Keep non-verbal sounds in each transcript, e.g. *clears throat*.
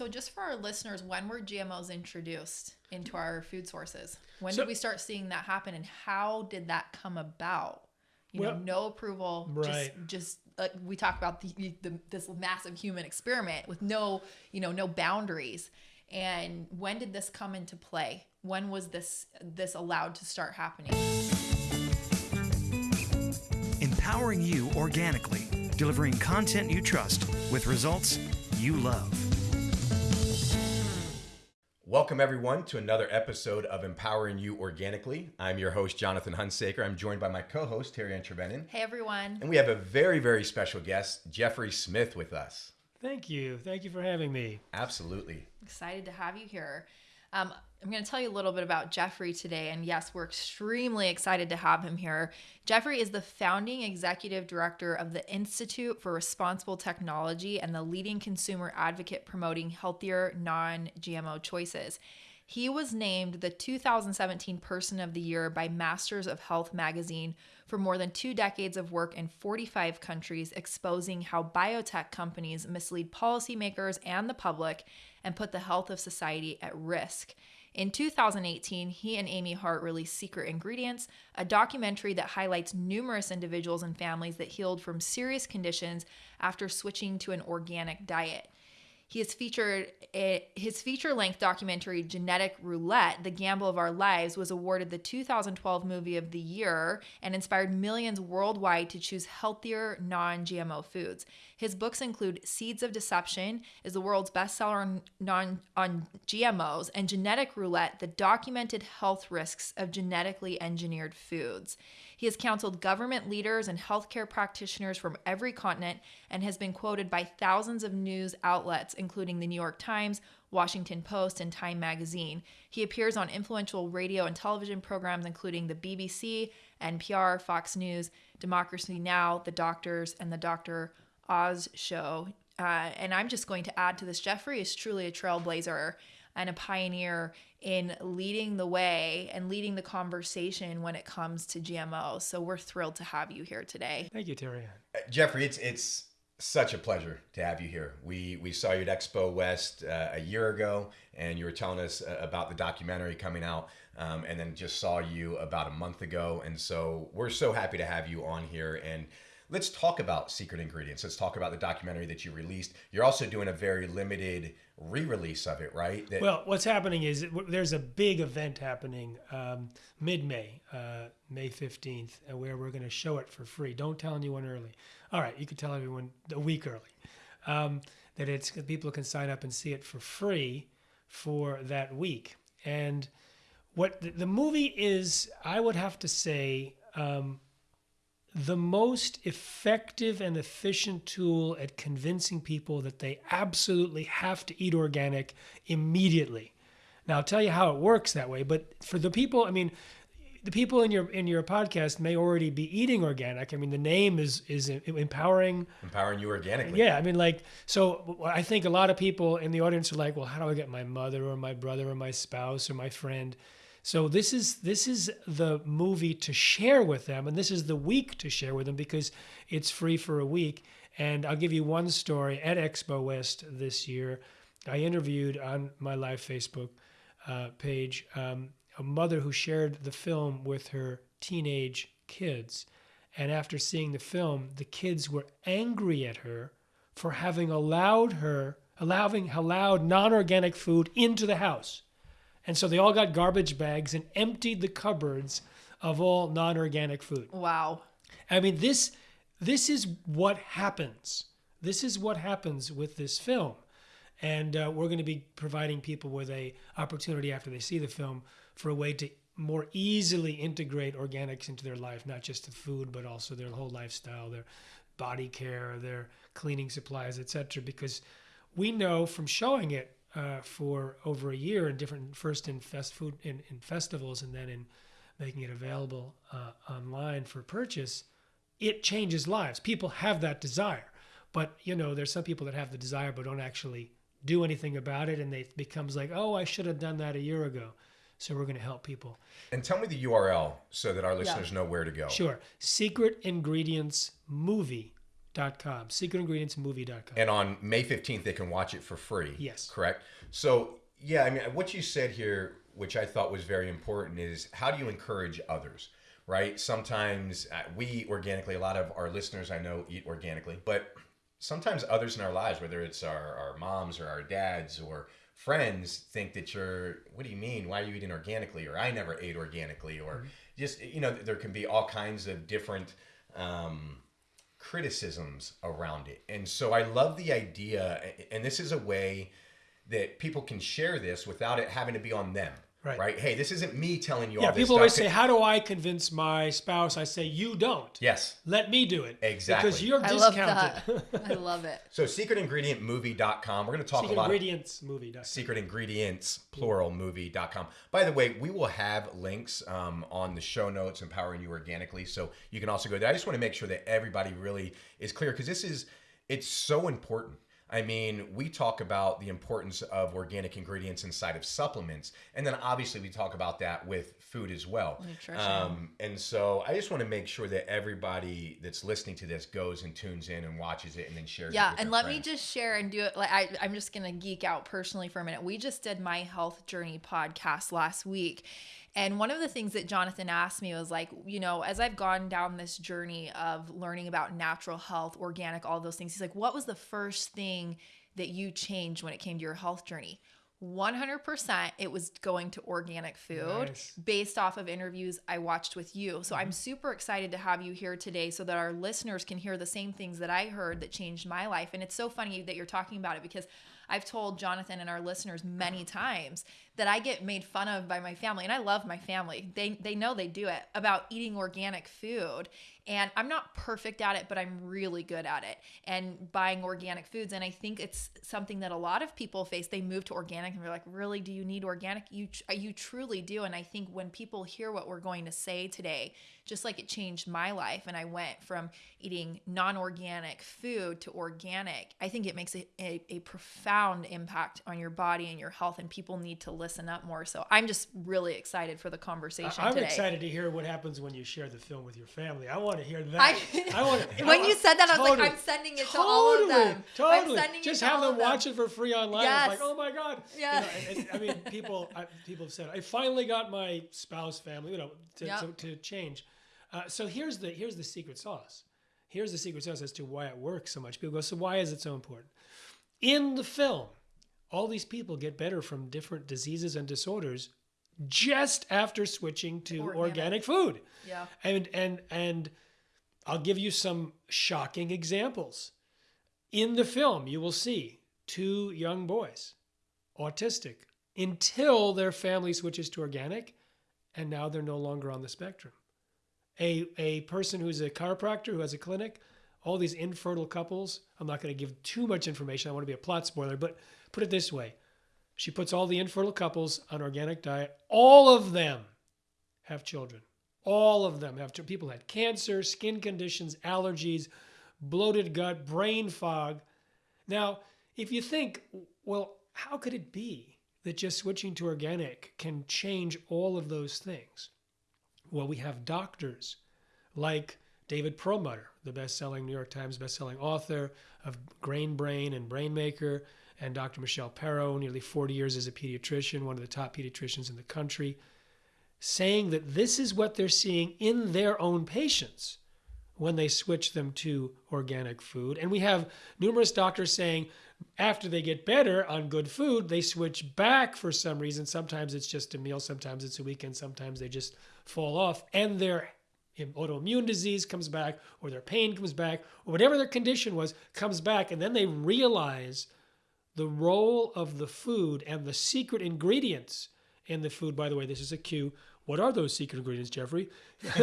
So, just for our listeners, when were GMOs introduced into our food sources? When So- did we start seeing that happen, and how did that come about? You Well- know, no approval, Right. just just like we talk about the, the this massive human experiment with no you know no boundaries. And when did this come into play? When was this this allowed to start happening? empowering you organically, delivering content you trust with results you love. Welcome, everyone, to another episode of Empowering You Organically. I'm your host, Jonathan Hunsaker. I'm joined by my co host, Terry Ann Trevenen. Hey everyone. And we have a very, very special guest, Jeffrey Smith, with us. Thank you. Thank you for having me. Absolutely. excited to have you here. Um, I'm going to tell you a little bit about Jeffrey today. And yes, we're extremely excited to have him here. Jeffrey is the founding executive director of the Institute for Responsible Technology and the leading consumer advocate promoting healthier, non GMO choices. He was named the 2017 Person of the Year by Masters of Health magazine for more than two decades of work in 45 countries, exposing how biotech companies mislead policymakers and the public and put the health of society at risk. In 2018, he and Amy Hart released Secret Ingredients, a documentary that highlights numerous individuals and families that healed from serious conditions after switching to an organic diet. He has featured a, his feature-length documentary "Genetic Roulette: The Gamble of Our Lives" was awarded the 2012 Movie of the Year and inspired millions worldwide to choose healthier, non-GMO foods. His books include "Seeds of Deception" is the world's bestseller on non on GMOs, and "Genetic Roulette: The Documented Health Risks of Genetically Engineered Foods." He has counseled government leaders and healthcare practitioners from every continent and has been quoted by thousands of news outlets, including the New York Times, Washington Post, and Time Magazine. He appears on influential radio and television programs, including the BBC, NPR, Fox News, Democracy Now!, The Doctors, and The Dr. Oz Show. Uh, and I'm just going to add to this Jeffrey is truly a trailblazer and a pioneer in leading the way and leading the conversation when it comes to GMO. So we're thrilled to have you here today. Thank you, Terry. Uh, Jeffrey, it's it's such a pleasure to have you here. We we saw you at Expo West uh, a year ago, and you were telling us uh, about the documentary coming out, um, and then just saw you about a month ago, and so we're so happy to have you on here and. Let's talk about Secret Ingredients. Let's talk about the documentary that you released. You're also doing a very limited re-release of it, right? That- Well, what's happening is there's a big event happening um, mid-May, uh, May 15th, uh, where we're going to show it for free. Don't tell anyone early. All right, you can tell everyone a week early. Um, that it's people can sign up and see it for free for that week. And what the, the movie is, I would have to say, um, the most effective and efficient tool at convincing people that they absolutely have to eat organic immediately. Now I'll tell you how it works that way, but for the people, I mean, the people in your in your podcast may already be eating organic. I mean, the name is is empowering empowering you organically. yeah, I mean, like, so I think a lot of people in the audience are like, well, how do I get my mother or my brother or my spouse or my friend? So this is this is the movie to share with them, and this is the week to share with them because it's free for a week. And I'll give you one story at Expo West this year. I interviewed on my live Facebook uh, page um, a mother who shared the film with her teenage kids. And after seeing the film, the kids were angry at her for having allowed her, allowing allowed non-organic food into the house. And so they all got garbage bags and emptied the cupboards of all non-organic food. Wow. I mean, this this is what happens. This is what happens with this film, and uh, we're going to be providing people with a opportunity after they see the film for a way to more easily integrate organics into their life, not just the food, but also their whole lifestyle, their body care, their cleaning supplies, etc. Because we know from showing it uh, for over a year in different, first in fast food in, in festivals and then in making it available uh, online for purchase, it changes lives. People have that desire, but you know, there's some people that have the desire but don't actually do anything about it, and they, it becomes like, oh, I should have done that a year ago. So we're going to help people. And tell me the URL so that our listeners know where to go. Sure. Secret Ingredients Movie secretingredientsmovie.com. Secretingredientsmovie.com. And on May 15th, they can watch it for free. Yes. Correct? So, yeah, I mean, what you said here, which I thought was very important, is how do you encourage others, right? Sometimes uh, we eat organically, a lot of our listeners I know eat organically, but sometimes others in our lives, whether it's our, our moms or our dads or friends, think that you're, what do you mean? Why are you eating organically? Or I never ate organically. Or just, you know, there can be all kinds of different. Um, criticisms around it. And so I love the idea, and this is a way that people can share this without it having to be on them. Right. Hey, this isn't me telling you Yeah, all this people always say, How do I convince my spouse? I say, You don't. yes. Let me do it. Exactly. Because you're I love discounted. that. *laughs* I love it. So secretingredient.movie.com. We're going to talk Secret a lot ingredients movie. secret ingredients plural movie.com by the way we will have links um, on the show notes empowering you organically so you can also go there i just want to make sure that everybody really is clear because this is it's so important I mean, we talk about the importance of organic ingredients inside of supplements, and then obviously we talk about that with food as well. Nutrition. Um, and so I just want to make sure that everybody that's listening to this goes and tunes in and watches it and then shares it. Yeah, and let me just share and do it. Like I, I'm just gonna geek out personally for a minute. We just did my health journey podcast last week, and one of the things that Jonathan asked me was like, you know, as I've gone down this journey of learning about natural health, organic, all those things, he's like, what was the first thing that you changed when it came to your health journey? 100% it was going to organic food Nice. based off of interviews I watched with you. So Mm-hmm. I'm super excited to have you here today so that our listeners can hear the same things that I heard that changed my life. And it's so funny that you're talking about it because I've told Jonathan and our listeners many times that I get made fun of by my family and I love my family. They they know they do it about eating organic food. And I'm not perfect at it, but I'm really good at it and buying organic foods. And I think it's something that a lot of people face. They move to organic and they're like, really, do you need organic? You, you truly do. And I think when people hear what we're going to say today, just like it changed my life and I went from eating non organic food to organic, I think it makes a, a, a profound impact on your body and your health. And people need to listen up more. So I'm just really excited for the conversation I'm today. excited to hear what happens when you share the film with your family. I want to hear that. I, want *laughs* when you said that, I was like, I'm sending it to all of them. Totally. Just it to have all them watch it for free online. Yes. Like, oh my god. You Yeah. know, and- and- I mean, people, *laughs* I, people have said, I finally got my spouse, family, you know, to, Yep. to, to change. Uh, so here's the here's the secret sauce. Here's the secret sauce as to why it works so much. People go, so why is it so important? In the film, all these people get better from different diseases and disorders just after switching to Organic. organic food. Yeah. And and and I'll give you some shocking examples. In the film, you will see two young boys, autistic, until their family switches to organic, and now they're no longer on the spectrum. A a person who's a chiropractor who has a clinic, all these infertile couples. I'm not going to give too much information. I want to be a plot spoiler, but put it this way: she puts all the infertile couples on organic diet. All of them have children. All of them have people had cancer, skin conditions, allergies, bloated gut, brain fog. Now, if you think, well, how could it be that just switching to organic can change all of those things? Well, we have doctors like David Perlmutter, the best-selling New York Times best-selling author of Grain Brain and Brain Maker, and Dr. Michelle Perro, nearly 40 years as a pediatrician, one of the top pediatricians in the country, saying that this is what they're seeing in their own patients when they switch them to organic food. And we have numerous doctors saying after they get better on good food, they switch back for some reason. Sometimes it's just a meal, sometimes it's a weekend, sometimes they just fall off, and their autoimmune disease comes back, or their pain comes back, or whatever their condition was comes back, and then they realize the role of the food and the secret ingredients in the food. By the way, this is a cue. What are those secret ingredients, Jeffrey? *laughs* I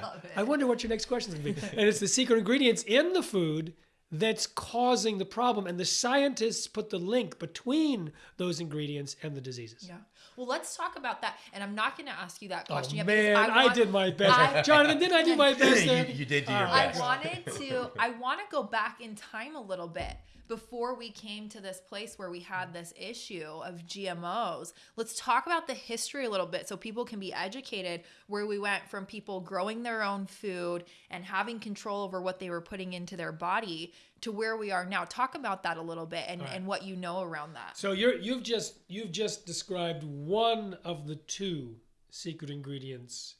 love it. I wonder what your next question is going to be. and it's the secret ingredients in the food that's causing the problem. And the scientists put the link between those ingredients and the diseases. Yeah. Well, let's talk about that. And I'm not going to ask you that Oh, question yet. man, I, want- did my best. I- Jonathan, didn't I do my *laughs* best you, there? you did do your All I wanted to I want to go back in time a little bit before we came to this place where we had this issue of GMOs. Let's talk about the history a little bit so people can be educated where we went from people growing their own food and having control over what they were putting into their body to where we are now. Talk about that a little bit and, and what you know around that. So you're you've just you've just described one of the two secret ingredients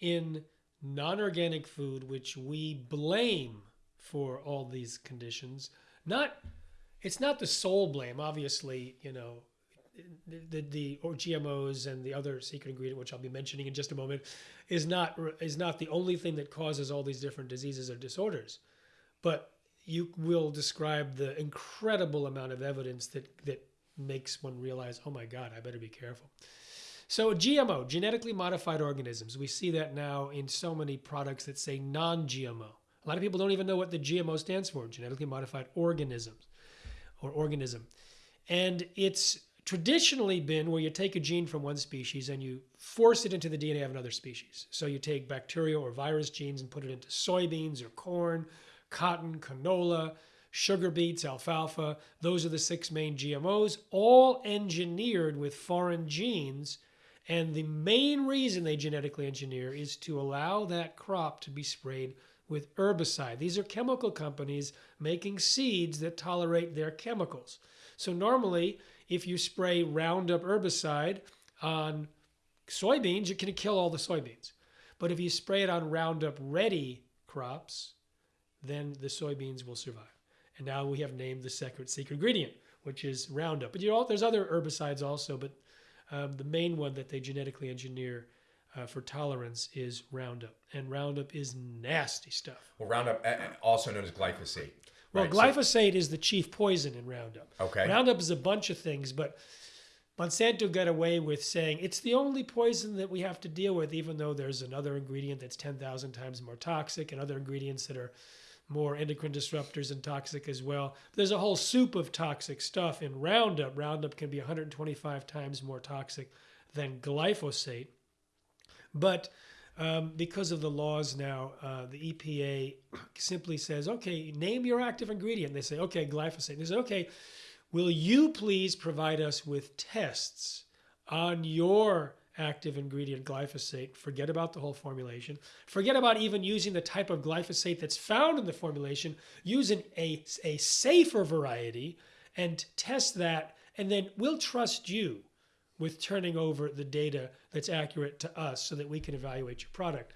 in non-organic food which we blame for all these conditions. Not it's not the sole blame, obviously, you know, the, the, the or GMOs and the other secret ingredient, which I'll be mentioning in just a moment, is not is not the only thing that causes all these different diseases or disorders. But you will describe the incredible amount of evidence that that makes one realize, oh my God, I better be careful. So GMO, genetically modified organisms, we see that now in so many products that say non-GMO. A lot of people don't even know what the GMO stands for, genetically modified organisms or organism. And it's traditionally been where you take a gene from one species and you force it into the DNA of another species. So you take bacteria or virus genes and put it into soybeans or corn, cotton, canola, sugar beets, alfalfa. Those are the six main GMOs, all engineered with foreign genes and the main reason they genetically engineer is to allow that crop to be sprayed with herbicide. These are chemical companies making seeds that tolerate their chemicals. So normally, if you spray Roundup herbicide on soybeans, you can kill all the soybeans. But if you spray it on Roundup ready crops, then the soybeans will survive. And now we have named the secret secret ingredient, which is Roundup. But you know, there's other herbicides also, but um, the main one that they genetically engineer uh, for tolerance is Roundup, and Roundup is nasty stuff. Well, Roundup, also known as glyphosate. Well, right? glyphosate is the chief poison in Roundup. Okay. Roundup is a bunch of things, but Monsanto got away with saying it's the only poison that we have to deal with, even though there's another ingredient that's 10,000 times more toxic and other ingredients that are more endocrine disruptors and toxic as well. There's a whole soup of toxic stuff in Roundup. Roundup can be 125 times more toxic than glyphosate. But um, because of the laws now, uh, the EPA simply says, okay, name your active ingredient. They say, okay, glyphosate. They say, okay, will you please provide us with tests on your active ingredient glyphosate. Forget about the whole formulation. Forget about even using the type of glyphosate that's found in the formulation. Use an, a, a safer variety and test that, and then we'll trust you with turning over the data that's accurate to us so that we can evaluate your product.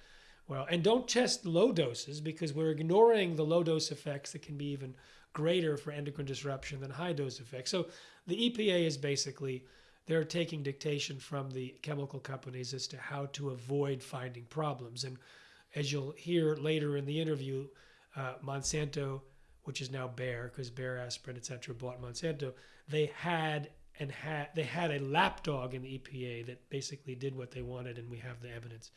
Well, and don't test low doses because we're ignoring the low dose effects that can be even greater for endocrine disruption than high dose effects. So the EPA is basically they're taking dictation from the chemical companies as to how to avoid finding problems. And as you'll hear later in the interview, uh, Monsanto, which is now Bayer, because Bayer aspirin, etc., bought Monsanto, they had and had they had a lapdog in the EPA that basically did what they wanted, and we have the evidence.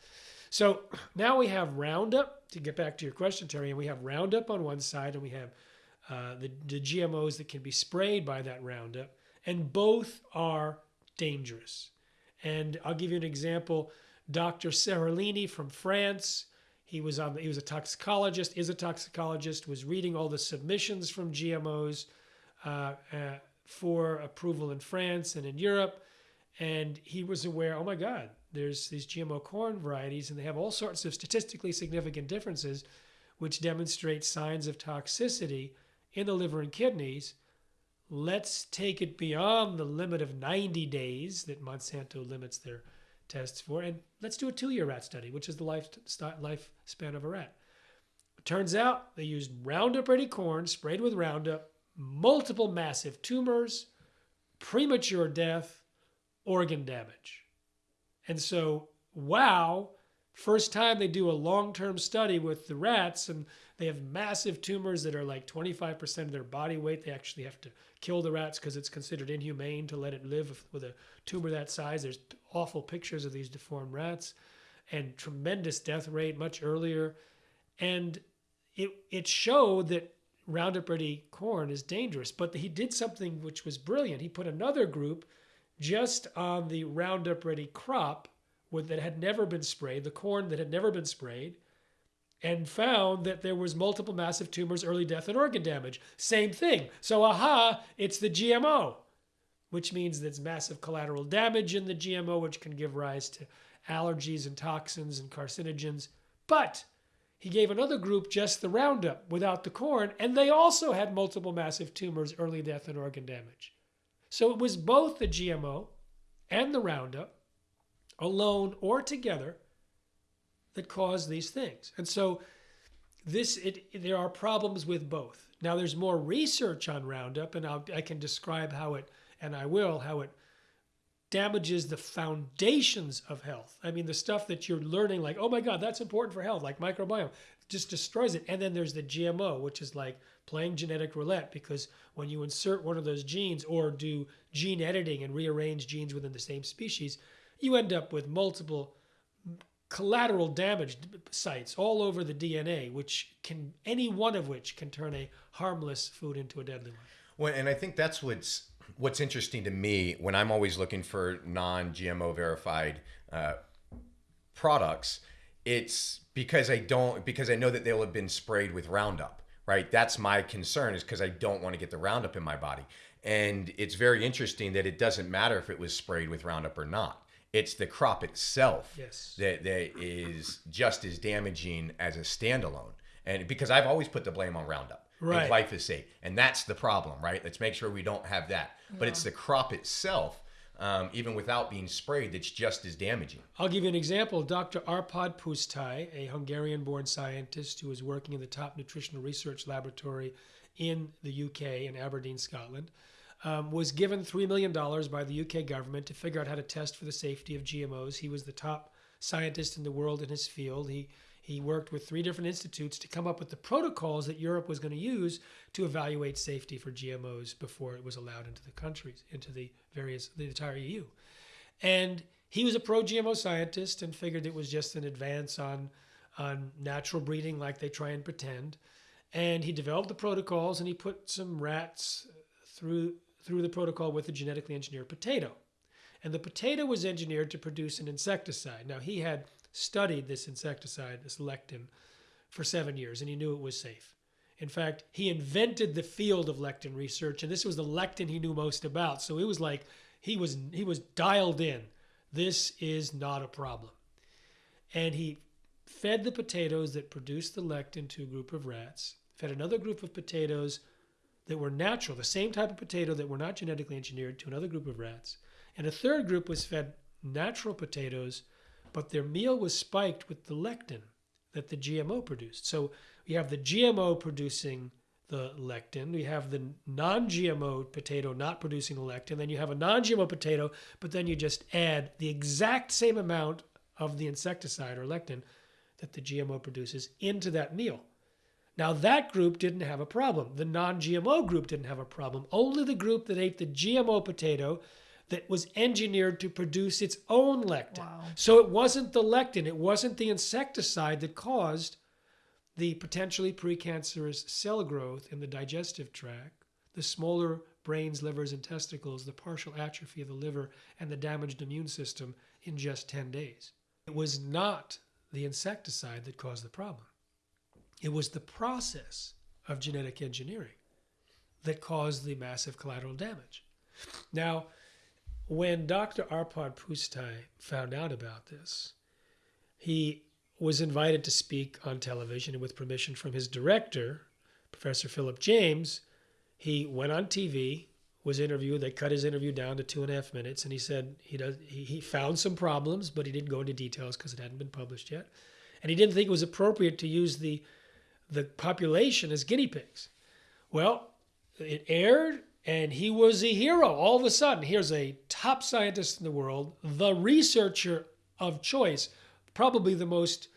So now we have Roundup. To get back to your question, Terry, and we have Roundup on one side, and we have uh, the, the GMOs that can be sprayed by that Roundup, and both are dangerous. And I'll give you an example. Dr. Seralini from France, he was on. He was a toxicologist. Is a toxicologist. Was reading all the submissions from GMOs uh, uh, for approval in France and in Europe, and he was aware. Oh my God, there's these GMO corn varieties, and they have all sorts of statistically significant differences, which demonstrate signs of toxicity in the liver and kidneys let's take it beyond the limit of 90 days that Monsanto limits their tests for, and let's do a two year rat study, which is the life, lifespan of a rat. It turns out they used Roundup Ready corn sprayed with Roundup, multiple massive tumors, premature death, organ damage. And so, wow, first time they do a long term study with the rats, and they have massive tumors that are like 25% of their body weight. They actually have to kill the rats because it's considered inhumane to let it live with a tumor that size. There's awful pictures of these deformed rats and tremendous death rate much earlier. And it, it showed that Roundup Ready corn is dangerous. But he did something which was brilliant. He put another group just on the Roundup Ready crop with, that had never been sprayed, the corn that had never been sprayed, and found that there was multiple massive tumors, early death, and organ damage. Same thing. So, aha, it's the GMO, which means there's massive collateral damage in the GMO, which can give rise to allergies and toxins and carcinogens. But he gave another group just the Roundup without the corn, and they also had multiple massive tumors, early death, and organ damage. So it was both the GMO and the Roundup, alone or together, that caused these things. And so this it there are problems with both. Now there's more research on Roundup, and I'll, I can describe how it, and I will, how it damages the foundations of health. I mean, the stuff that you're learning, like, oh my God, that's important for health, like microbiome, just destroys it. And then there's the GMO, which is like playing genetic roulette because when you insert one of those genes or do gene editing and rearrange genes within the same species, you end up with multiple collateral damage sites all over the DNA, which can any one of which can turn a harmless food into a deadly one. Well, and I think that's what's what's interesting to me when I'm always looking for non-GMO verified uh, products. It's because I don't because I know that they'll have been sprayed with Roundup. Right, that's my concern is because I don't want to get the Roundup in my body. And it's very interesting that it doesn't matter if it was sprayed with Roundup or not it's the crop itself Yes. that, that is just as damaging as a standalone. And because I've always put the blame on Roundup Right. and glyphosate, and that's the problem, right? Let's make sure we don't have that. But it's the crop itself, um, even without being sprayed, that's just as damaging. I'll give you an example. Dr. Arpad Pusztai, a Hungarian born scientist who is working in the top nutritional research laboratory in the UK in Aberdeen, Scotland, um, was given $3 million by the UK government to figure out how to test for the safety of GMOs. He was the top scientist in the world in his field. He he worked with three different institutes to come up with the protocols that Europe was going to use to evaluate safety for GMOs before it was allowed into the countries, into the various, the entire EU. And he was a pro GMO scientist and figured it was just an advance on, on natural breeding, like they try and pretend. And he developed the protocols and he put some rats through, through the protocol with a genetically engineered potato. And the potato was engineered to produce an insecticide. Now, he had studied this insecticide, this lectin, for seven years and he knew it was safe. In fact, he invented the field of lectin research, and this was the lectin he knew most about. So it was like he was he was dialed in. This is not a problem. And he fed the potatoes that produced the lectin to a group of rats, fed another group of potatoes that were natural, the same type of potato that were not genetically engineered to another group of rats. And a third group was fed natural potatoes, but their meal was spiked with the lectin that the GMO produced. So we have the GMO producing the lectin, we have the non GMO potato not producing the lectin, then you have a non GMO potato, but then you just add the exact same amount of the insecticide or lectin that the GMO produces into that meal. Now, that group didn't have a problem. The non GMO group didn't have a problem. Only the group that ate the GMO potato that was engineered to produce its own lectin. Wow. So it wasn't the lectin, it wasn't the insecticide that caused the potentially precancerous cell growth in the digestive tract, the smaller brains, livers, and testicles, the partial atrophy of the liver, and the damaged immune system in just 10 days. It was not the insecticide that caused the problem. It was the process of genetic engineering that caused the massive collateral damage. Now, when Dr. Arpad Pusztai found out about this, he was invited to speak on television and with permission from his director, Professor Philip James, he went on TV, was interviewed. They cut his interview down to two and a half minutes, and he said he does he, he found some problems, but he didn't go into details because it hadn't been published yet, and he didn't think it was appropriate to use the the population as guinea pigs. Well, it aired, and he was a hero. All of a sudden, here's a top scientist in the world, the researcher of choice, probably the most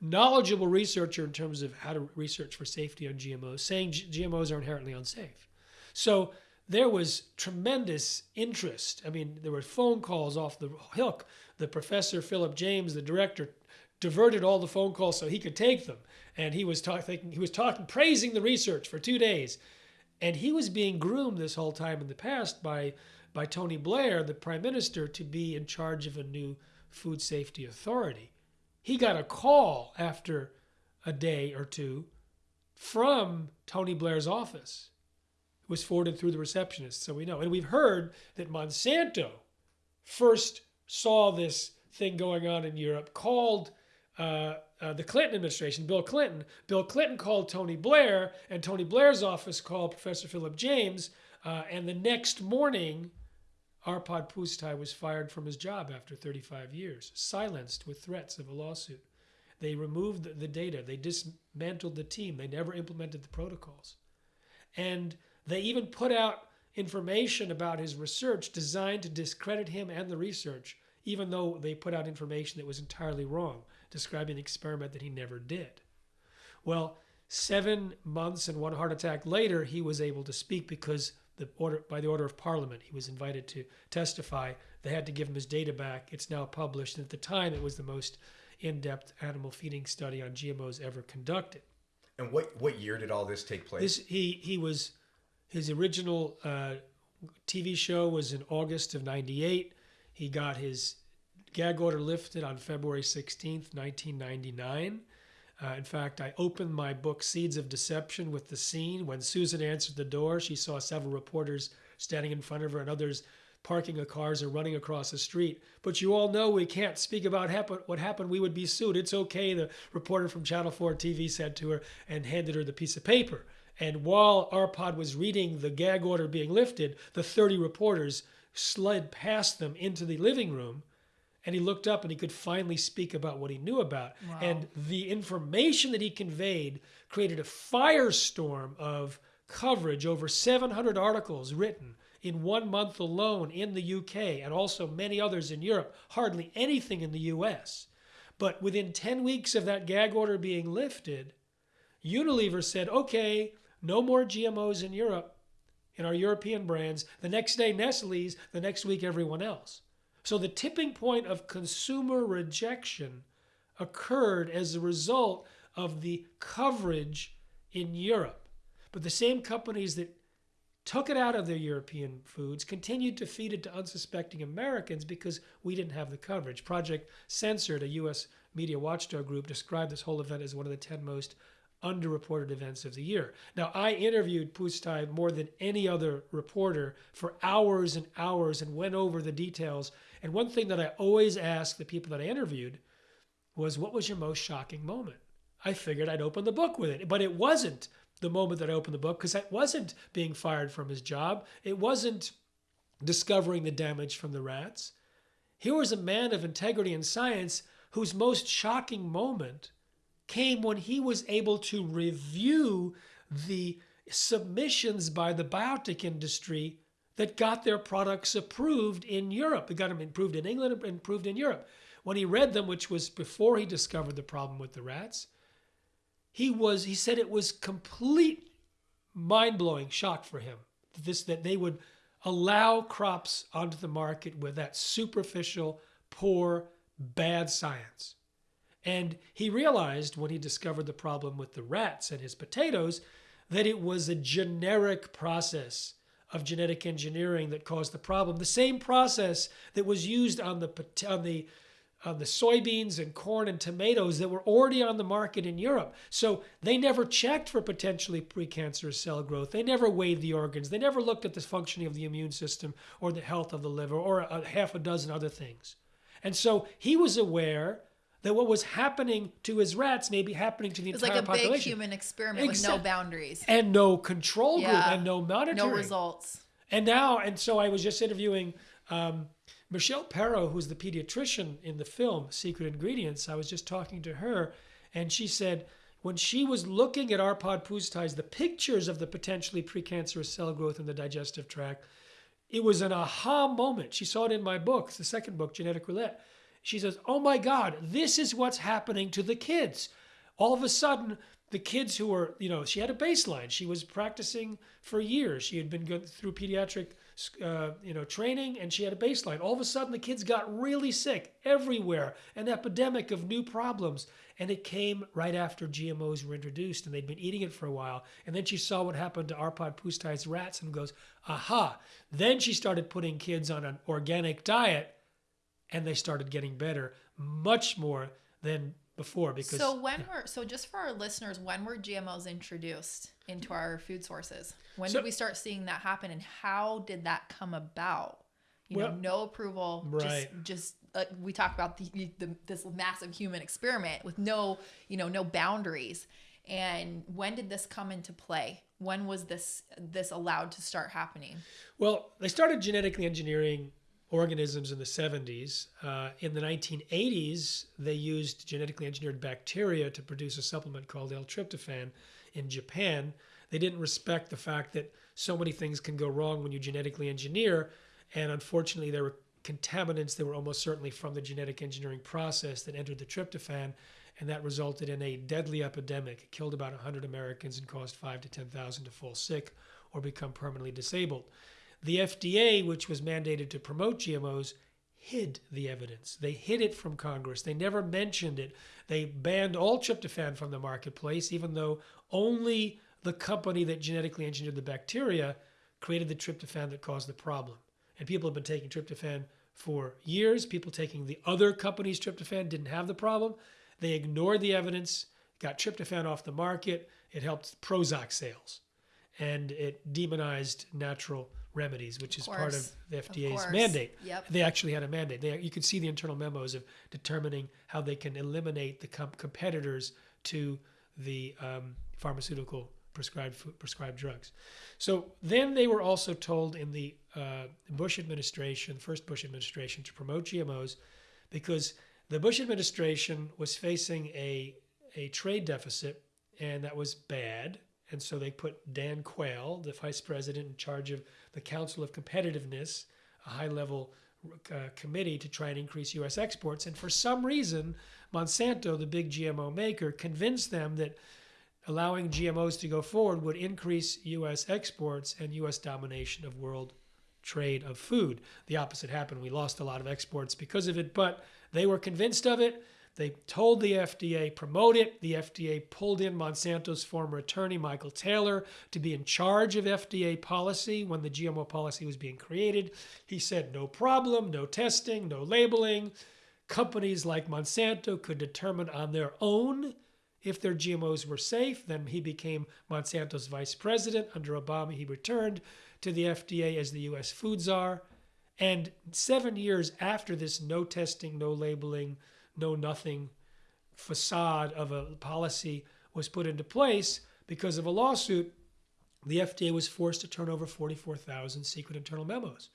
knowledgeable researcher in terms of how to research for safety on GMOs, saying GMOs are inherently unsafe. So there was tremendous interest. I mean, there were phone calls off the hook. The professor, Philip James, the director, diverted all the phone calls so he could take them. And he was talking, he was talking, praising the research for two days. And he was being groomed this whole time in the past by, by Tony Blair, the prime minister, to be in charge of a new food safety authority. He got a call after a day or two from Tony Blair's office. It was forwarded through the receptionist, so we know. And we've heard that Monsanto first saw this thing going on in Europe, called uh, uh, the Clinton administration, Bill Clinton. Bill Clinton called Tony Blair, and Tony Blair's office called Professor Philip James. Uh, and the next morning, Arpad Pusztai was fired from his job after 35 years, silenced with threats of a lawsuit. They removed the, the data, they dismantled the team, they never implemented the protocols. And they even put out information about his research designed to discredit him and the research, even though they put out information that was entirely wrong, describing an experiment that he never did. Well, seven months and one heart attack later, he was able to speak because the order by the order of Parliament, he was invited to testify. They had to give him his data back. It's now published. And at the time, it was the most in-depth animal feeding study on GMOs ever conducted. And what what year did all this take place? This he he was his original uh, TV show was in August of '98. He got his gag order lifted on February 16th, 1999. Uh, in fact, I opened my book Seeds of Deception with the scene when Susan answered the door. She saw several reporters standing in front of her and others parking the cars or running across the street. But you all know we can't speak about what happened. We would be sued. It's okay, the reporter from Channel 4 TV said to her and handed her the piece of paper. And while Arpad was reading the gag order being lifted, the 30 reporters slid past them into the living room and he looked up and he could finally speak about what he knew about. Wow. And the information that he conveyed created a firestorm of coverage, over 700 articles written in one month alone in the UK and also many others in Europe, hardly anything in the US. But within 10 weeks of that gag order being lifted, Unilever said, okay, no more GMOs in Europe, in our European brands. The next day, Nestle's, the next week, everyone else. So the tipping point of consumer rejection occurred as a result of the coverage in Europe. But the same companies that took it out of their European foods continued to feed it to unsuspecting Americans because we didn't have the coverage. Project Censored, a US media watchdog group, described this whole event as one of the 10 most underreported events of the year. Now, I interviewed Pusztai more than any other reporter for hours and hours and went over the details. And one thing that I always asked the people that I interviewed was, What was your most shocking moment? I figured I'd open the book with it, but it wasn't the moment that I opened the book because it wasn't being fired from his job. It wasn't discovering the damage from the rats. Here was a man of integrity and science whose most shocking moment came when he was able to review the submissions by the biotech industry that got their products approved in Europe. It got them approved in England and approved in Europe. When he read them, which was before he discovered the problem with the rats, he was he said it was complete mind-blowing shock for him. This that they would allow crops onto the market with that superficial, poor, bad science. And he realized when he discovered the problem with the rats and his potatoes that it was a generic process of genetic engineering that caused the problem. The same process that was used on the on the on the soybeans and corn and tomatoes that were already on the market in Europe. So they never checked for potentially precancerous cell growth. They never weighed the organs. They never looked at the functioning of the immune system or the health of the liver or a half a dozen other things. And so he was aware that what was happening to his rats may be happening to the It was entire like a big population. human experiment with no boundaries. and no control group Yeah. and no monitoring. No results. And now, and so I was just interviewing um, Michelle Perro, who's the pediatrician in the film Secret Ingredients. I was just talking to her, and she said when she was looking at Arpad Pusztai's, the pictures of the potentially precancerous cell growth in the digestive tract, it was an aha moment. She saw it in my book, the second book, Genetic Roulette. She says, Oh my God, this is what's happening to the kids. All of a sudden, the kids who were, you know, she had a baseline. She was practicing for years. She had been through pediatric, uh, you know, training, and she had a baseline. All of a sudden, the kids got really sick everywhere, an epidemic of new problems. And it came right after GMOs were introduced, and they'd been eating it for a while. And then she saw what happened to Arpad Pusztai's rats and goes, aha. Then she started putting kids on an organic diet, and they started getting better much more than before because So when were so just for our listeners, when were GMOs introduced into our food sources? When So- did we start seeing that happen, and how did that come about? You Well- know, no approval, Right. just just uh, we talk about the, the this massive human experiment with no you know no boundaries. And when did this come into play? When was this this allowed to start happening? Well, they started genetically engineering organisms in the 70s. Uh, in the 1980s, they used genetically engineered bacteria to produce a supplement called L-tryptophan in Japan. They didn't respect the fact that so many things can go wrong when you genetically engineer, and unfortunately, there were contaminants that were almost certainly from the genetic engineering process that entered the tryptophan, and that resulted in a deadly epidemic. It killed about 100 Americans and caused five to 10,000 to fall sick or become permanently disabled. The FDA, which was mandated to promote GMOs, hid the evidence. They hid it from Congress. They never mentioned it. They banned all tryptophan from the marketplace, even though only the company that genetically engineered the bacteria created the tryptophan that caused the problem. And people have been taking tryptophan for years. People taking the other company's tryptophan didn't have the problem. They ignored the evidence, got tryptophan off the market. It helped Prozac sales and it demonized natural remedies, which is part of the FDA's course. mandate. Yep. They actually had a mandate. They, you could see the internal memos of determining how they can eliminate the com- competitors to the um, pharmaceutical prescribed prescribed drugs. So then they were also told in the uh, Bush administration, first Bush administration, to promote GMOs, because the Bush administration was facing a a trade deficit, and that was bad. And so they put Dan Quayle, the vice president in charge of the Council of Competitiveness, a high level uh, committee to try and increase U.S. exports. And for some reason, Monsanto, the big GMO maker, convinced them that allowing GMOs to go forward would increase U.S. exports and U.S. domination of world trade of food. The opposite happened. We lost a lot of exports because of it, but they were convinced of it. They told the FDA promote it. The FDA pulled in Monsanto's former attorney Michael Taylor to be in charge of FDA policy when the GMO policy was being created. He said no problem, no testing, no labeling. Companies like Monsanto could determine on their own if their GMOs were safe. Then he became Monsanto's vice president. Under Obama, he returned to the FDA as the US food czar. And seven years after this no testing, no labeling, no nothing facade of a policy was put into place because of a lawsuit, the FDA was forced to turn over 44,000 secret internal memos.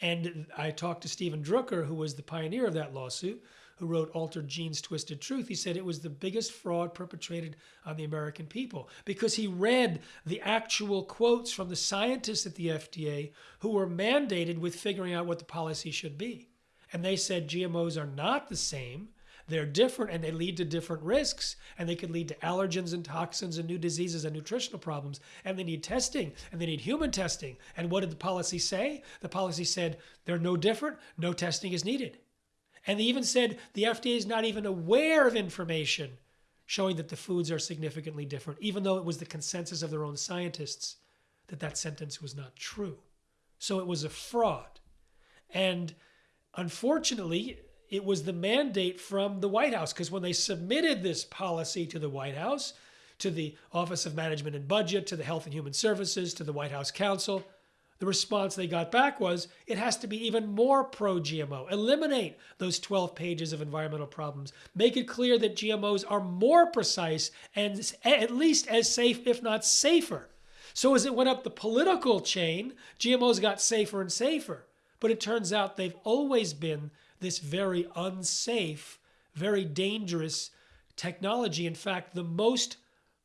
And I talked to Stephen Druker, who was the pioneer of that lawsuit, who wrote Altered Genes, Twisted Truth. He said it was the biggest fraud perpetrated on the American people because he read the actual quotes from the scientists at the FDA who were mandated with figuring out what the policy should be. And they said GMOs are not the same. They're different and they lead to different risks, and they could lead to allergens and toxins and new diseases and nutritional problems. And they need testing and they need human testing. And what did the policy say? The policy said they're no different, no testing is needed. And they even said the FDA is not even aware of information showing that the foods are significantly different, even though it was the consensus of their own scientists that that sentence was not true. So it was a fraud. And unfortunately, it was the mandate from the White House because when they submitted this policy to the White House, to the Office of Management and Budget, to the Health and Human Services, to the White House Council, the response they got back was it has to be even more pro GMO. Eliminate those 12 pages of environmental problems. Make it clear that GMOs are more precise and at least as safe, if not safer. So as it went up the political chain, GMOs got safer and safer. But it turns out they've always been this very unsafe, very dangerous technology. In fact, the most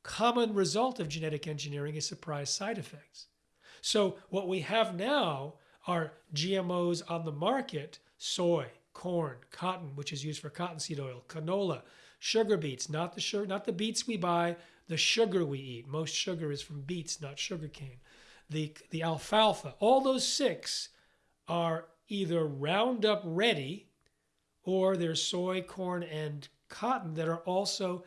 common result of genetic engineering is surprise side effects. So, what we have now are GMOs on the market soy, corn, cotton, which is used for cottonseed oil, canola, sugar beets, not the sugar, not the beets we buy, the sugar we eat. Most sugar is from beets, not sugarcane. The, the alfalfa, all those six are either Roundup ready or there's soy, corn, and cotton that are also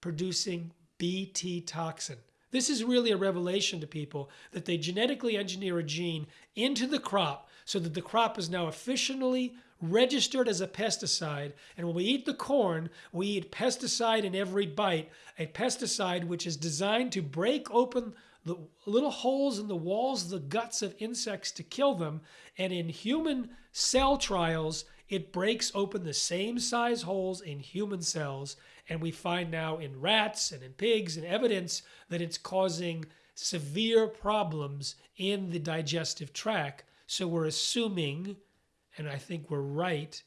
producing BT toxin. This is really a revelation to people that they genetically engineer a gene into the crop so that the crop is now officially registered as a pesticide. And when we eat the corn, we eat pesticide in every bite, a pesticide which is designed to break open the little holes in the walls of the guts of insects to kill them. And in human cell trials, it breaks open the same size holes in human cells. And we find now in rats and in pigs and evidence that it's causing severe problems in the digestive tract. So we're assuming, and I think we're right,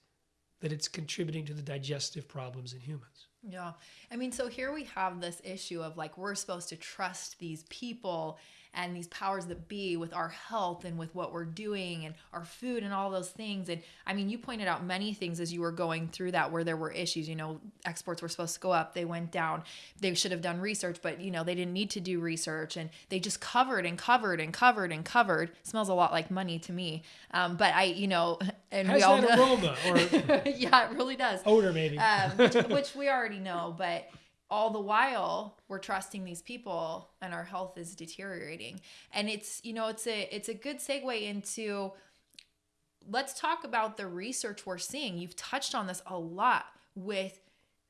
that it's contributing to the digestive problems in humans. Yeah. I mean, so here we have this issue of like, we're supposed to trust these people and these powers that be with our health and with what we're doing and our food and all those things. And I mean, you pointed out many things as you were going through that where there were issues. You know, exports were supposed to go up, they went down. They should have done research, but you know, they didn't need to do research and they just covered and covered and covered and covered. smells a lot like money to me. Um, but I, you know, *laughs* and Has we all know. aroma or *laughs* yeah, it really does odor, maybe? um, which, which we already know, but all the while we're trusting these people and our health is deteriorating. And it's, you know, it's a it's a good segue into let's talk about the research we're seeing. You've touched on this a lot with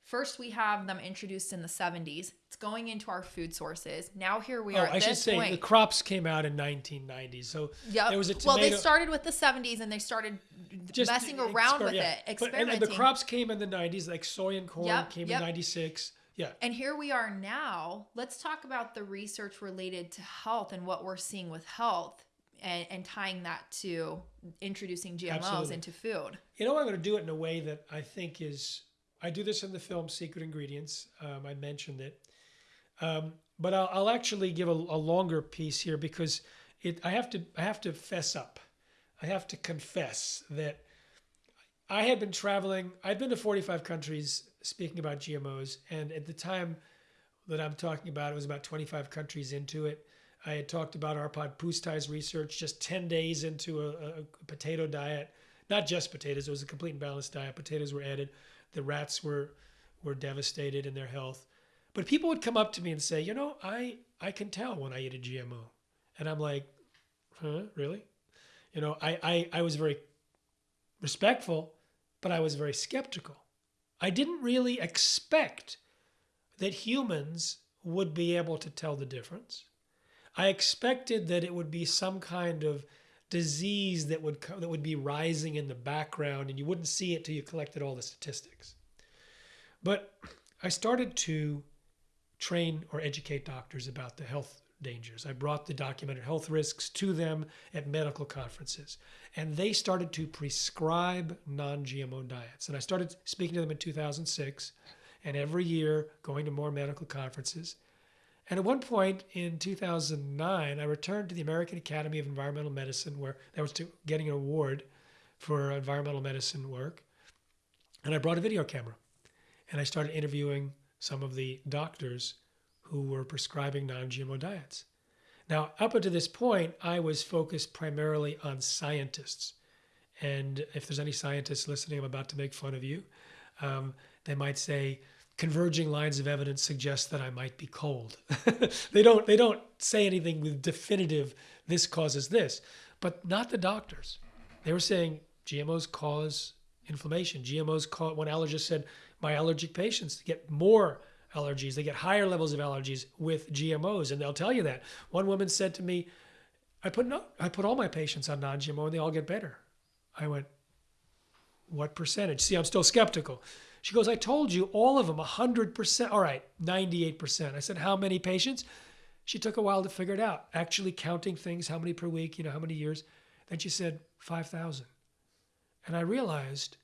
first we have them introduced in the 70s. It's going into our food sources. Now here we Oh, are I should say point. the crops came out in 1990. So yeah there was a well, they started with the 70s and they started messing around with yeah. it, But- experimenting. and, and the crops came in the 90s, like soy and corn Yep, came yep. in 96. Yeah. And here we are now. Let's talk about the research related to health and what we're seeing with health and, and tying that to introducing GMOs Absolutely. into food. You know, I'm going to do it in a way that I think is. I do this in the film Secret Ingredients. Um, I mentioned it, um, but I'll, I'll actually give a, a longer piece here because it. I have to. I have to fess up. I have to confess that I had been traveling. I'd been to 45 countries speaking about GMOs, and at the time that I'm talking about, it was about 25 countries into it. I had talked about Arpad Pusztai's research just 10 days into a, a potato diet. Not just potatoes, it was a complete and balanced diet. Potatoes were added. The rats were were devastated in their health. But people would come up to me and say, you know, I, I can tell when I eat a GMO. And I'm like, huh, really? You know, I, I, I was very respectful, but I was very skeptical. I didn't really expect that humans would be able to tell the difference. I expected that it would be some kind of disease that would that would be rising in the background and you wouldn't see it till you collected all the statistics. But I started to train or educate doctors about the health dangers. I brought the documented health risks to them at medical conferences, and they started to prescribe non GMO diets. And I started speaking to them in 2006, and every year going to more medical conferences. And at one point in 2009, I returned to the American Academy of Environmental Medicine, where I was to, getting an award for environmental medicine work. And I brought a video camera and I started interviewing some of the doctors who were prescribing non GMO diets. Now, up until this point, I was focused primarily on scientists. And if there's any scientists listening, I'm about to make fun of you. Um, they might say, converging lines of evidence suggest that I might be cold. *laughs* they don't they don't say anything with definitive this causes this, but not the doctors. They were saying GMOs cause inflammation. GMOs cause one allergist said my allergic patients get more allergies. They get higher levels of allergies with GMOs, and they'll tell you that. One woman said to me, "I put no, I put all my patients on non-GMO, and they all get better." I went, "What percentage?" See, I'm still skeptical. She goes, "I told you, all of them, 100%. All right, 98%." I said, "How many patients?" She took a while to figure it out, actually counting things, how many per week, you know, how many years. Then she said, 5,000. And I realized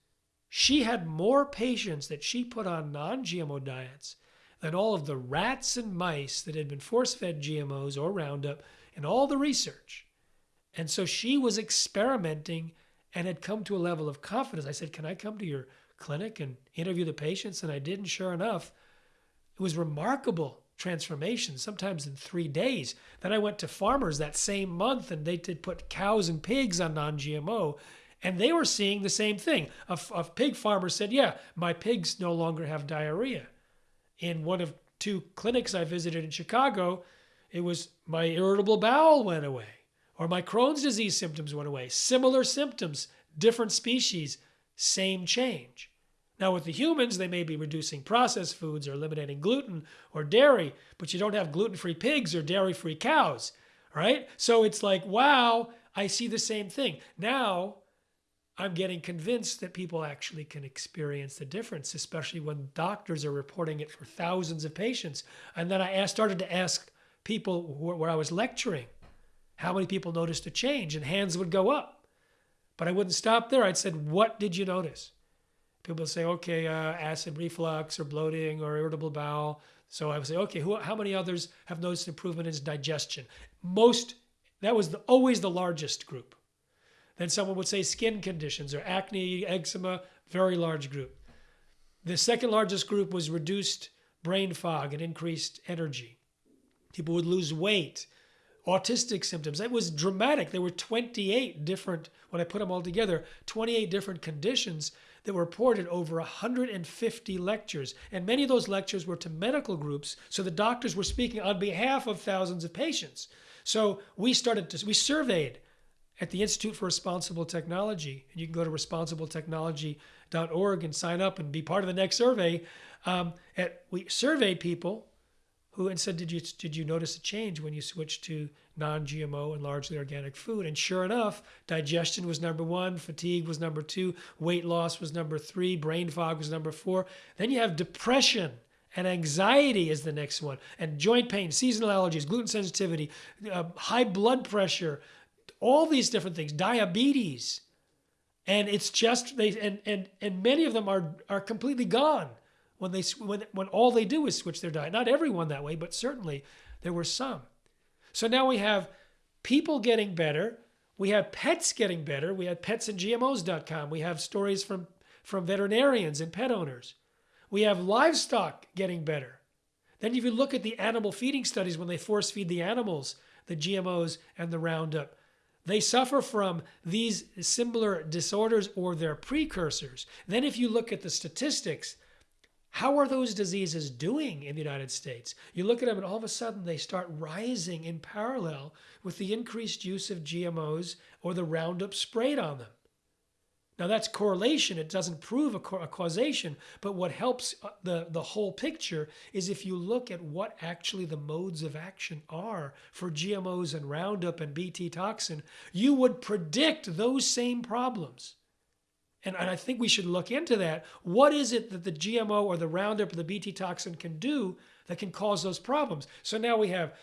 she had more patients that she put on non GMO diets than all of the rats and mice that had been force fed GMOs or Roundup and all the research. And so she was experimenting and had come to a level of confidence. I said, Can I come to your clinic and interview the patients? And I did. And sure enough, it was remarkable transformation, sometimes in three days. Then I went to farmers that same month and they did put cows and pigs on non GMO. And they were seeing the same thing. A pig farmer said, Yeah, my pigs no longer have diarrhea. In one of two clinics I visited in Chicago, it was my irritable bowel went away. Or my Crohn's disease symptoms went away. Similar symptoms, different species, same change. Now, with the humans, they may be reducing processed foods or eliminating gluten or dairy, but you don't have gluten free pigs or dairy free cows, right? So it's like, wow, I see the same thing. Now, I'm getting convinced that people actually can experience the difference, especially when doctors are reporting it for thousands of patients. And then I started to ask people where I was lecturing how many people noticed a change, and hands would go up. But I wouldn't stop there. I'd said, What did you notice? People would say, Okay, uh, acid reflux or bloating or irritable bowel. So I would say, Okay, who, how many others have noticed improvement in digestion? Most, that was the, always the largest group. Then someone would say skin conditions or acne, eczema, very large group. The second largest group was reduced brain fog and increased energy. People would lose weight, autistic symptoms. It was dramatic. There were 28 different, when I put them all together, 28 different conditions that were reported over 150 lectures. And many of those lectures were to medical groups. So the doctors were speaking on behalf of thousands of patients. So we started to, we surveyed at the Institute for Responsible Technology. And you can go to responsibletechnology.org and sign up and be part of the next survey. Um, at, we surveyed people who and said, did you did you notice a change when you switched to non-GMO and largely organic food? And sure enough, digestion was number one, fatigue was number two, weight loss was number three, brain fog was number four. Then you have depression and anxiety is the next one, and joint pain, seasonal allergies, gluten sensitivity, uh, high blood pressure, all these different things, diabetes. And it's just they and and and many of them are are completely gone when they when when all they do is switch their diet. Not everyone that way, but certainly there were some. So now we have people getting better. We have pets getting better. We had petsandgmos.com. We have stories from from veterinarians and pet owners. We have livestock getting better. Then if you look at the animal feeding studies when they force feed the animals, the GMOs and the Roundup, they suffer from these similar disorders or their precursors. Then if you look at the statistics, how are those diseases doing in the United States? You look at them and all of a sudden they start rising in parallel with the increased use of GMOs or the Roundup sprayed on them. Now that's correlation. It doesn't prove a, a, causation, but what helps uh, the, the whole picture is if you look at what actually the modes of action are for GMOs and Roundup and BT toxin, you would predict those same problems. And, and I think we should look into that. What is it that the GMO or the Roundup or the BT toxin can do that can cause those problems? So now we have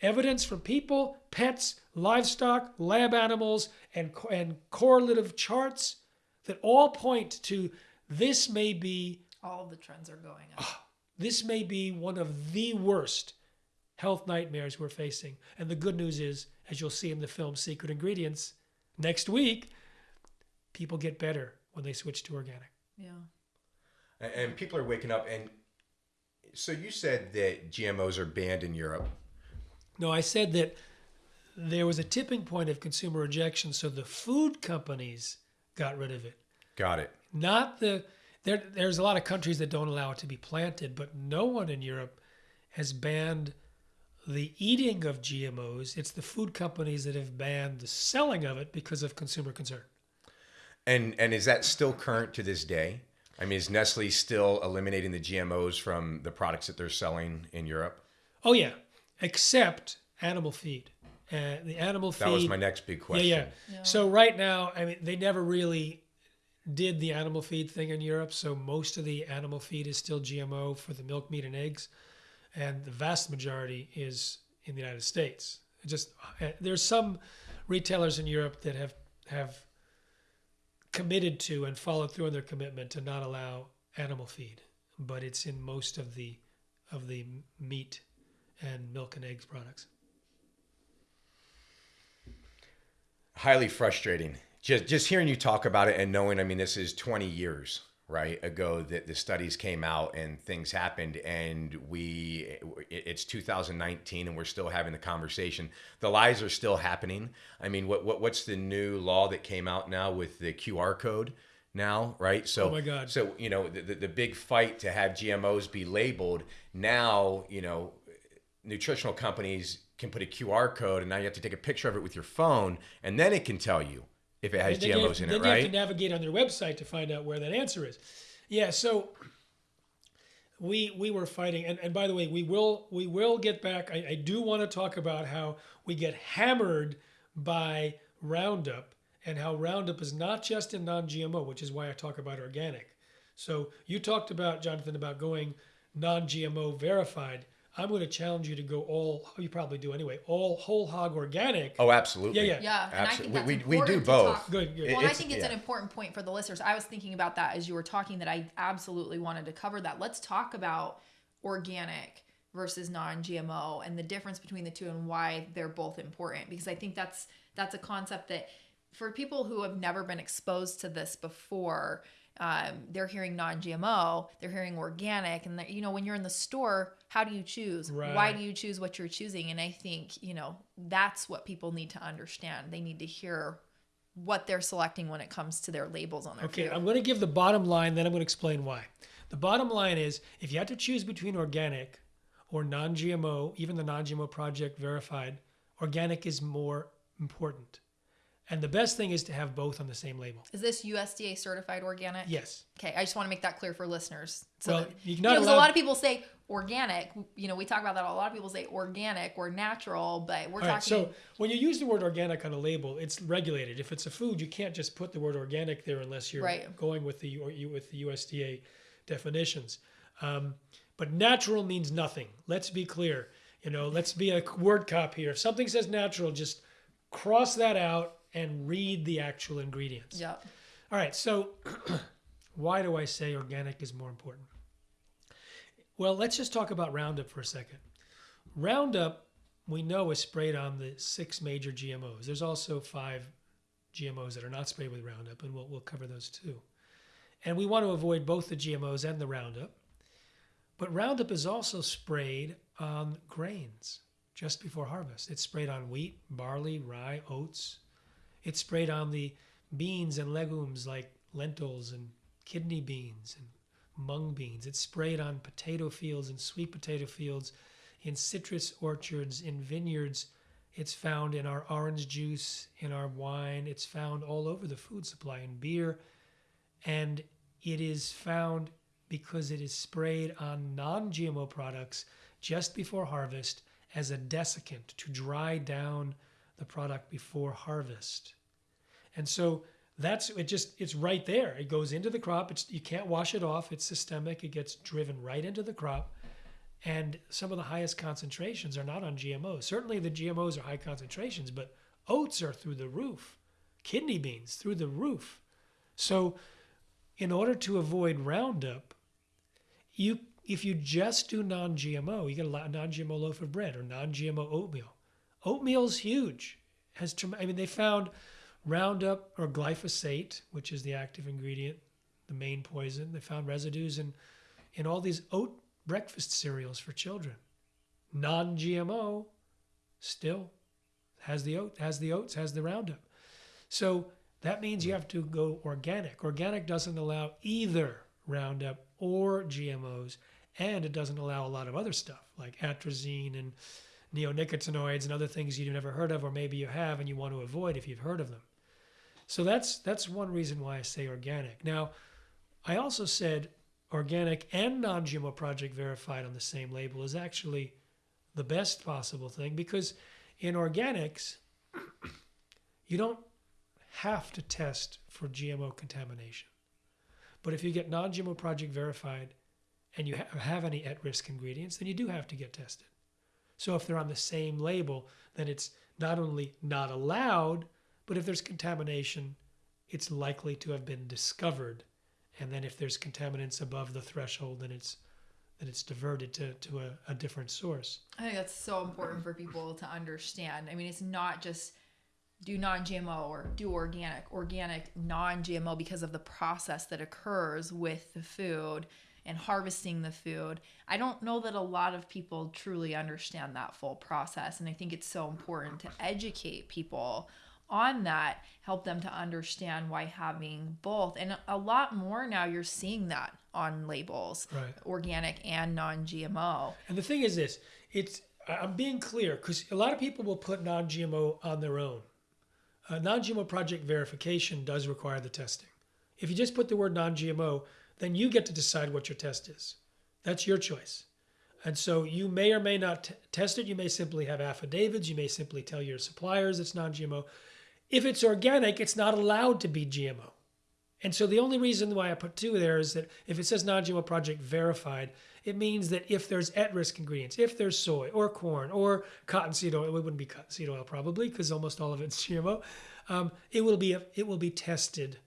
evidence from people, pets, livestock, lab animals, and, and correlative charts that all point to this may be. All the trends are going up. Uh, this may be one of the worst health nightmares we're facing. And the good news is, as you'll see in the film Secret Ingredients next week, people get better when they switch to organic. Yeah. And people are waking up. And so you said that GMOs are banned in Europe. No, I said that there was a tipping point of consumer rejection, so the food companies got rid of it. Got it. Not the there. There's a lot of countries that don't allow it to be planted, but no one in Europe has banned the eating of GMOs. It's the food companies that have banned the selling of it because of consumer concern. And and is that still current to this day? I mean, is Nestle still eliminating the GMOs from the products that they're selling in Europe? Oh yeah, except animal feed. Uh, the animal feed. That was my next big question. Yeah, yeah, yeah. So right now, I mean, they never really did the animal feed thing in Europe. So most of the animal feed is still GMO for the milk, meat, and eggs, and the vast majority is in the United States. Just uh, there's some retailers in Europe that have have committed to and followed through on their commitment to not allow animal feed, but it's in most of the of the meat and milk and eggs products. Highly frustrating. Just just hearing you talk about it and knowing, I mean, this is 20 years right ago that the studies came out and things happened and we it's 2019 and we're still having the conversation the lies are still happening i mean what, what what's the new law that came out now with the qr code now right so oh my god so you know the, the, the big fight to have gmos be labeled now you know nutritional companies can put a QR code, and now you have to take a picture of it with your phone, and then it can tell you if it has you have- GMOs in then it, you have to navigate on their website to find out where that answer is. Yeah, so we we were fighting, and, and by the way, we will we will get back. I, I do want to talk about how we get hammered by Roundup and how Roundup is not just in non-GMO, which is why I talk about organic. So you talked about Jonathan about going non-GMO verified. I'm going to challenge you to go all. You probably do anyway. All whole hog organic. oh, absolutely. Yeah, yeah. Yeah, and I think Absolutely. that's We, we, we do both. talk- Good, good. Well, and I think it's yeah. an important point for the listeners. I was thinking about that as you were talking that I absolutely wanted to cover that. Let's talk about organic versus non-GMO and the difference between the two and why they're both important because I think that's that's a concept that for people who have never been exposed to this before, um, they're hearing non-GMO, they're hearing organic, and that you know when you're in the store, how do you choose? Why do you choose what you're choosing? And I think you know that's what people need to understand. They need to hear what they're selecting when it comes to their labels on their Okay, food. I'm going to give the bottom line, then I'm going to explain why. The bottom line is if you had to choose between organic or non GMO, even the non GMO project verified, organic is more important. And the best thing is to have both on the same label. Is this USDA certified organic? Yes. Okay, I just want to make that clear for listeners. So Well, that, you know, 'cause a lot of people say organic. You know, we talk about that. A lot of people say organic or natural, but we're All right, talking. so when you use the word organic on a label, it's regulated. If it's a food, you can't just put the word organic there unless you're Right. going with the or you with the USDA definitions. Um, but natural means nothing. Let's be clear. You know, let's be a word cop here. If something says natural, just cross that out and read the actual ingredients. yeah. All right, so *clears throat* why do I say organic is more important? Well, let's just talk about Roundup for a second. Roundup, we know, is sprayed on the six major GMOs. There's also five GMOs that are not sprayed with Roundup, and we'll, we'll cover those too. And we want to avoid both the GMOs and the Roundup. But Roundup is also sprayed on grains just before harvest. It's sprayed on wheat, barley, rye, oats. It's sprayed on the beans and legumes like lentils and kidney beans and mung beans. It's sprayed on potato fields and sweet potato fields, in citrus orchards, in vineyards. It's found in our orange juice, in our wine. It's found all over the food supply in beer. And it is found because it is sprayed on non GMO products just before harvest as a desiccant to dry down the product before harvest. And so that's it just it's right there. It goes into the crop. It's you can't wash it off. It's systemic. It gets driven right into the crop. And some of the highest concentrations are not on GMOs. Certainly the GMOs are high concentrations, but oats are through the roof. Kidney beans through the roof. So in order to avoid Roundup, you if you just do non-GMO, you get a non-GMO loaf of bread or non-GMO oatmeal. Oatmeal's huge. Has I mean they found Roundup or glyphosate, which is the active ingredient, the main poison. They found residues in in all these oat breakfast cereals for children. Non-GMO, still has the oat, has the oats, has the Roundup. So that means you have to go organic. Organic doesn't allow either Roundup or GMOs, and it doesn't allow a lot of other stuff like atrazine and neonicotinoids and other things you've never heard of, or maybe you have and you want to avoid if you've heard of them. So that's that's one reason why I say organic. Now, I also said organic and non-GMO project verified on the same label is actually the best possible thing because in organics you don't have to test for GMO contamination. But if you get non-GMO project verified and you ha- have any at-risk ingredients, then you do have to get tested. So if they're on the same label, then it's not only not allowed, but if there's contamination, it's likely to have been discovered. And then if there's contaminants above the threshold, then it's then it's diverted to, to a, a different source. I think that's so important for people to understand. I mean, it's not just do non-GMO or do organic, organic, non-GMO because of the process that occurs with the food and harvesting the food. I don't know that a lot of people truly understand that full process and I think it's so important to educate people on that, help them to understand why having both. And a lot more now you're seeing that on labels, Right. organic and non-GMO. And the thing is this, it's I'm being clear because a lot of people will put non-GMO on their own. Uh, non-GMO project verification does require the testing. If you just put the word non-GMO, then you get to decide what your test is. That's your choice. And so you may or may not test it. You may simply have affidavits. You may simply tell your suppliers it's non-GMO. If it's organic, it's not allowed to be GMO. And so the only reason why I put two there is that if it says non-GMO project verified, it means that if there's at-risk ingredients, if there's soy or corn or cottonseed oil, it wouldn't be cottonseed oil probably because almost all of it's GMO. Um, it will be it will be tested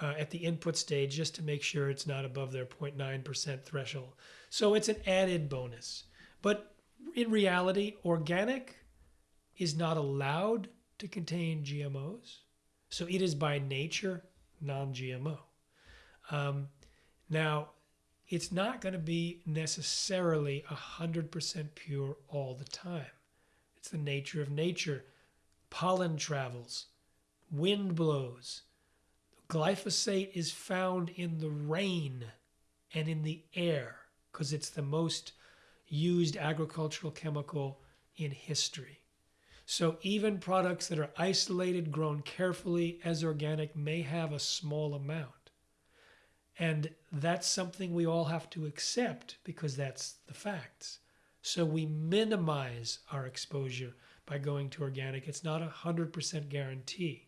uh, at the input stage just to make sure it's not above their 0.9% threshold. So it's an added bonus. But in reality, organic is not allowed to contain GMOs. So it is by nature non GMO. Um, now, it's not going to be necessarily 100% pure all the time. It's the nature of nature. Pollen travels, wind blows. Glyphosate is found in the rain and in the air because it's the most used agricultural chemical in history. So even products that are isolated, grown carefully as organic, may have a small amount. And that's something we all have to accept because that's the facts. So we minimize our exposure by going to organic. It's not a 100% guarantee.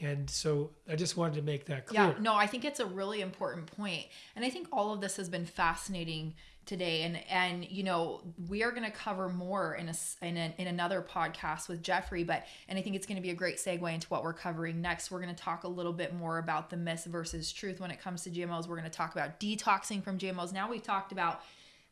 And so I just wanted to make that clear. Yeah, no, I think it's a really important point. And I think all of this has been fascinating today. And and you know we are going to cover more in a, in a in another podcast with Jeffrey but and I think it's going to be a great segue into what we're covering next. We're going to talk a little bit more about the myth versus truth when it comes to GMOs we're going to talk about detoxing from GMOs now we've talked about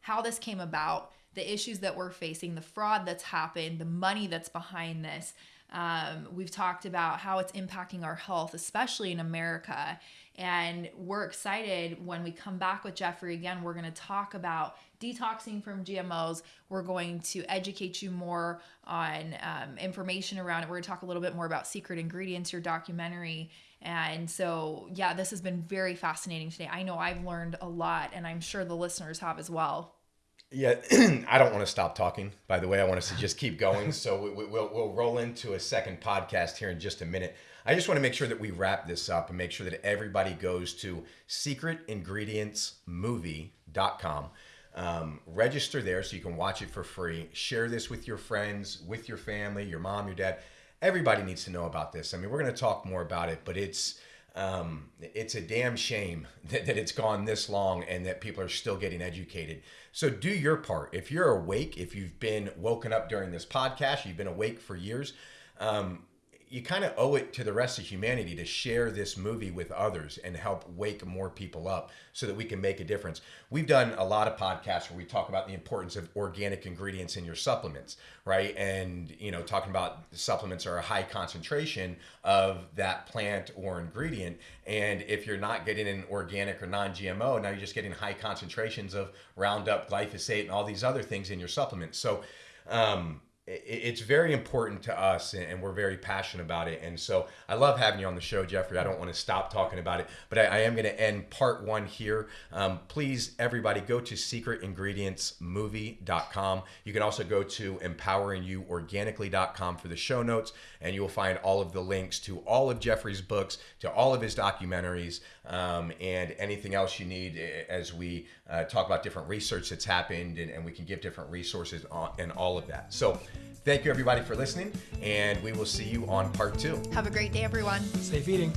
how this came about the issues that we're facing the fraud that's happened the money that's behind this um, we've talked about how it's impacting our health, especially in America. And we're excited when we come back with Jeffrey again. We're going to talk about detoxing from GMOs. We're going to educate you more on um, information around it. We're going to talk a little bit more about Secret Ingredients, your documentary. And so, yeah, this has been very fascinating today. I know I've learned a lot, and I'm sure the listeners have as well. Yeah, *clears throat* I don't want to stop talking. By the way, I want us to just keep going. *laughs* So we, will we'll roll into a second podcast here in just a minute. I just want to make sure that we wrap this up and make sure that everybody goes to secretingredientsmovie.com. Um, register there so you can watch it for free. Share this with your friends, with your family, your mom, your dad. Everybody needs to know about this. I mean, we're going to talk more about it, but it's um, it's a damn shame *laughs* that, that it's gone this long and that people are still getting educated. So do your part. If you're awake, if you've been woken up during this podcast, you've been awake for years, um, you kind of owe it to the rest of humanity to share this movie with others and help wake more people up so that we can make a difference. We've done a lot of podcasts where we talk about the importance of organic ingredients in your supplements, right? And, you know, talking about supplements are a high concentration of that plant or ingredient. And if you're not getting an organic or non GMO, now you're just getting high concentrations of Roundup, glyphosate, and all these other things in your supplements. So, um, it's very important to us and we're very passionate about it. And so i love having you on the show jeffrey. I don't want to stop talking about it but i, I am going to end part one here. Um, please everybody go to secretingredientsmovie.com you can also go to empoweringyouorganically.com for the show notes and you will find all of the links to all of jeffrey's books to all of his documentaries um, and anything else you need eh, as we uh, talk about different research that's happened and, and we can give different resources on, and all of that so Thank you, everybody, for listening, and we will see you on part two. Have a great day, everyone. Safe eating.